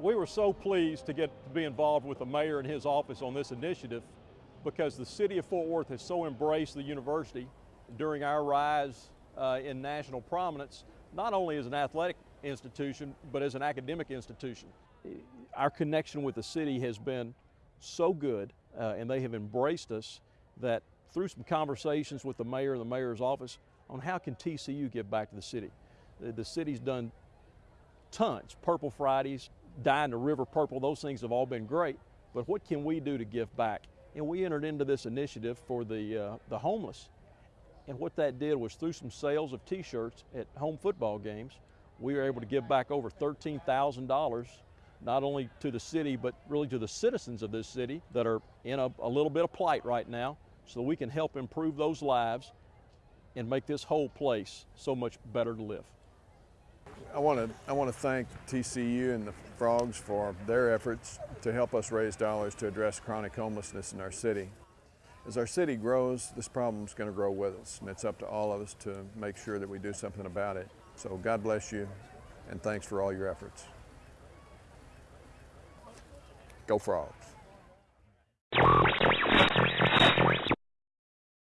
We were so pleased to get to be involved with the mayor and his office on this initiative because the city of Fort Worth has so embraced the university during our rise uh, in national prominence, not only as an athletic institution, but as an academic institution. Our connection with the city has been so good, uh, and they have embraced us that through some conversations with the mayor and the mayor's office on how can TCU give back to the city. The, the city's done tons, Purple Fridays, dyeing the river purple, those things have all been great, but what can we do to give back? And we entered into this initiative for the, uh, the homeless. And what that did was through some sales of t-shirts at home football games, we were able to give back over $13,000 not only to the city, but really to the citizens of this city that are in a, a little bit of plight right now, so we can help improve those lives and make this whole place so much better to live. I want to I want to thank TCU and the Frogs for their efforts to help us raise dollars to address chronic homelessness in our city. As our city grows, this problem is going to grow with us, and it's up to all of us to make sure that we do something about it. So God bless you, and thanks for all your efforts. Go Frogs.